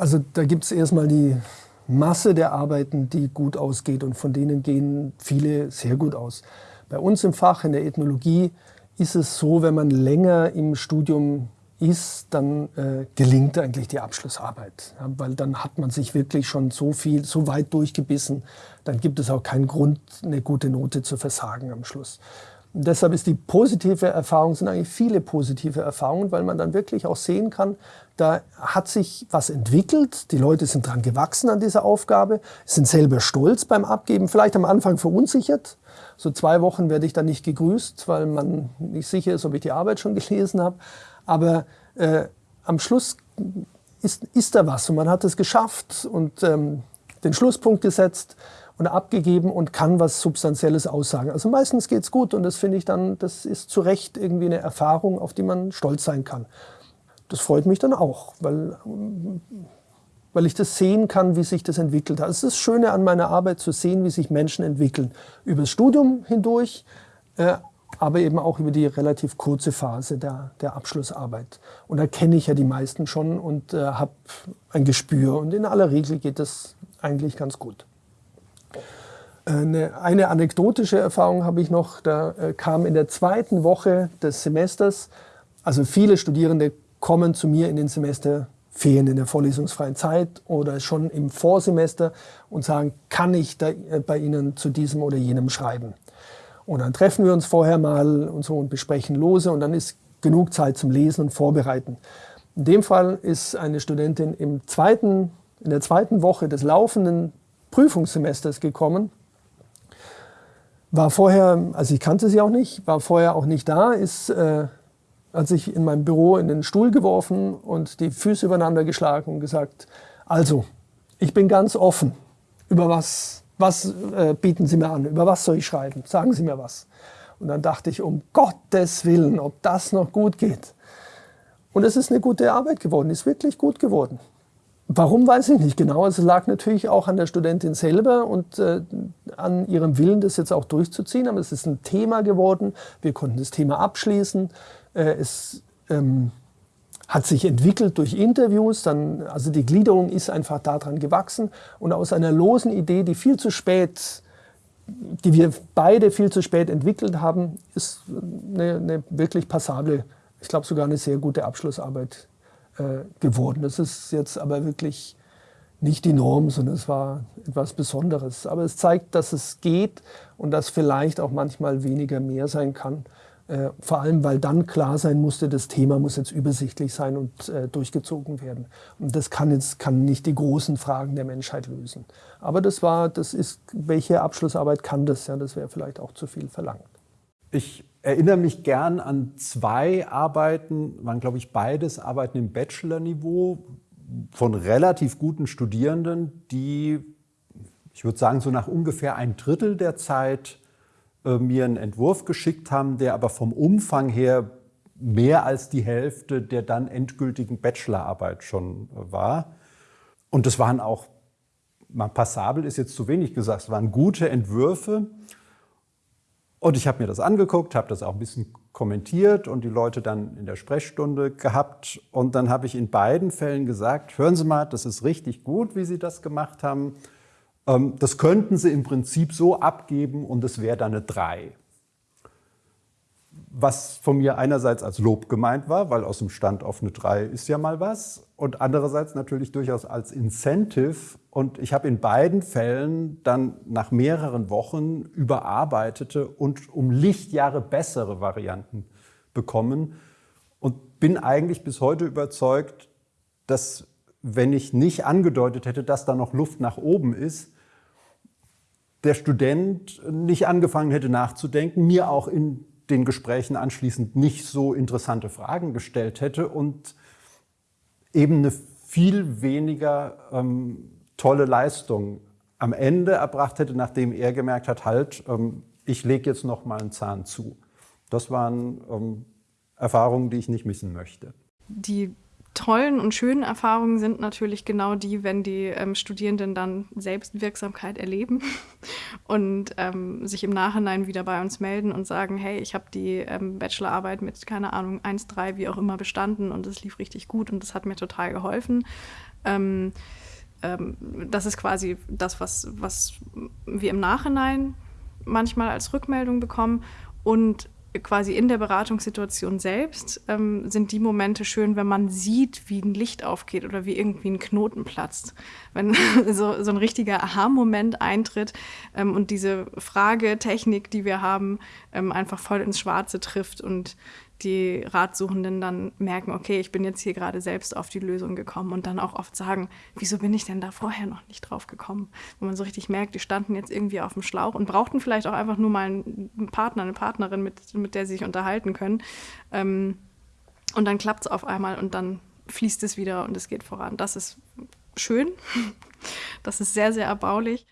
Also da gibt es erstmal die Masse der Arbeiten, die gut ausgeht und von denen gehen viele sehr gut aus. Bei uns im Fach, in der Ethnologie, ist es so, wenn man länger im Studium ist, dann äh, gelingt eigentlich die Abschlussarbeit. Ja, weil dann hat man sich wirklich schon so viel, so weit durchgebissen, dann gibt es auch keinen Grund, eine gute Note zu versagen am Schluss. Und deshalb ist die positive Erfahrung, sind eigentlich viele positive Erfahrungen, weil man dann wirklich auch sehen kann, da hat sich was entwickelt, die Leute sind dran gewachsen an dieser Aufgabe, sind selber stolz beim Abgeben, vielleicht am Anfang verunsichert. So zwei Wochen werde ich dann nicht gegrüßt, weil man nicht sicher ist, ob ich die Arbeit schon gelesen habe. Aber äh, am Schluss ist, ist da was und man hat es geschafft und ähm, den Schlusspunkt gesetzt und abgegeben und kann was Substanzielles aussagen. Also meistens geht es gut und das finde ich dann, das ist zu Recht irgendwie eine Erfahrung, auf die man stolz sein kann. Das freut mich dann auch, weil, weil ich das sehen kann, wie sich das entwickelt hat. Es ist das Schöne an meiner Arbeit zu sehen, wie sich Menschen entwickeln. Über das Studium hindurch, äh, aber eben auch über die relativ kurze Phase der, der Abschlussarbeit. Und da kenne ich ja die meisten schon und äh, habe ein Gespür. Und in aller Regel geht das eigentlich ganz gut. Eine, eine anekdotische Erfahrung habe ich noch, da äh, kam in der zweiten Woche des Semesters, also viele Studierende kommen zu mir in den Semesterferien, in der vorlesungsfreien Zeit oder schon im Vorsemester und sagen, kann ich äh, bei Ihnen zu diesem oder jenem schreiben? Und dann treffen wir uns vorher mal und so und besprechen lose und dann ist genug Zeit zum Lesen und Vorbereiten. In dem Fall ist eine Studentin im zweiten, in der zweiten Woche des laufenden Prüfungssemesters gekommen war vorher, also ich kannte sie auch nicht, war vorher auch nicht da, ist, äh, hat sich in meinem Büro in den Stuhl geworfen und die Füße übereinander geschlagen und gesagt, also, ich bin ganz offen. Über was, was äh, bieten Sie mir an? Über was soll ich schreiben? Sagen Sie mir was. Und dann dachte ich, um Gottes Willen, ob das noch gut geht. Und es ist eine gute Arbeit geworden, ist wirklich gut geworden. Warum weiß ich nicht genau. Es lag natürlich auch an der Studentin selber und äh, an ihrem Willen, das jetzt auch durchzuziehen. Aber es ist ein Thema geworden. Wir konnten das Thema abschließen. Äh, es ähm, hat sich entwickelt durch Interviews. Dann, also die Gliederung ist einfach daran gewachsen. Und aus einer losen Idee, die viel zu spät, die wir beide viel zu spät entwickelt haben, ist eine, eine wirklich passable, ich glaube sogar eine sehr gute Abschlussarbeit äh, geworden. Das ist jetzt aber wirklich nicht die Norm, sondern es war etwas Besonderes. Aber es zeigt, dass es geht und dass vielleicht auch manchmal weniger mehr sein kann. Äh, vor allem, weil dann klar sein musste, das Thema muss jetzt übersichtlich sein und äh, durchgezogen werden. Und das kann jetzt kann nicht die großen Fragen der Menschheit lösen. Aber das war, das ist, welche Abschlussarbeit kann das? Ja, das wäre vielleicht auch zu viel verlangt. Ich erinnere mich gern an zwei Arbeiten, waren glaube ich beides Arbeiten im Bachelor-Niveau von relativ guten Studierenden, die, ich würde sagen, so nach ungefähr ein Drittel der Zeit äh, mir einen Entwurf geschickt haben, der aber vom Umfang her mehr als die Hälfte der dann endgültigen Bachelorarbeit schon äh, war. Und das waren auch, mal passabel ist jetzt zu wenig gesagt, es waren gute Entwürfe. Und ich habe mir das angeguckt, habe das auch ein bisschen kommentiert und die Leute dann in der Sprechstunde gehabt. Und dann habe ich in beiden Fällen gesagt, hören Sie mal, das ist richtig gut, wie Sie das gemacht haben. Ähm, das könnten Sie im Prinzip so abgeben und es wäre dann eine 3 was von mir einerseits als Lob gemeint war, weil aus dem Stand auf eine 3 ist ja mal was, und andererseits natürlich durchaus als Incentive. Und ich habe in beiden Fällen dann nach mehreren Wochen überarbeitete und um Lichtjahre bessere Varianten bekommen und bin eigentlich bis heute überzeugt, dass wenn ich nicht angedeutet hätte, dass da noch Luft nach oben ist, der Student nicht angefangen hätte nachzudenken, mir auch in den Gesprächen anschließend nicht so interessante Fragen gestellt hätte und eben eine viel weniger ähm, tolle Leistung am Ende erbracht hätte, nachdem er gemerkt hat, halt, ähm, ich lege jetzt noch mal einen Zahn zu. Das waren ähm, Erfahrungen, die ich nicht missen möchte. Die tollen und schönen Erfahrungen sind natürlich genau die, wenn die ähm, Studierenden dann Selbstwirksamkeit erleben und ähm, sich im Nachhinein wieder bei uns melden und sagen, hey, ich habe die ähm, Bachelorarbeit mit, keine Ahnung, 1, 3, wie auch immer bestanden und es lief richtig gut und das hat mir total geholfen. Ähm, ähm, das ist quasi das, was, was wir im Nachhinein manchmal als Rückmeldung bekommen. Und quasi in der Beratungssituation selbst ähm, sind die Momente schön, wenn man sieht, wie ein Licht aufgeht oder wie irgendwie ein Knoten platzt. Wenn so, so ein richtiger Aha-Moment eintritt ähm, und diese Fragetechnik, die wir haben, ähm, einfach voll ins Schwarze trifft und die Ratsuchenden dann merken, okay, ich bin jetzt hier gerade selbst auf die Lösung gekommen und dann auch oft sagen, wieso bin ich denn da vorher noch nicht drauf gekommen? Wo man so richtig merkt, die standen jetzt irgendwie auf dem Schlauch und brauchten vielleicht auch einfach nur mal einen Partner, eine Partnerin, mit, mit der sie sich unterhalten können. Ähm, und dann klappt es auf einmal und dann fließt es wieder und es geht voran. Das ist schön. Das ist sehr, sehr erbaulich.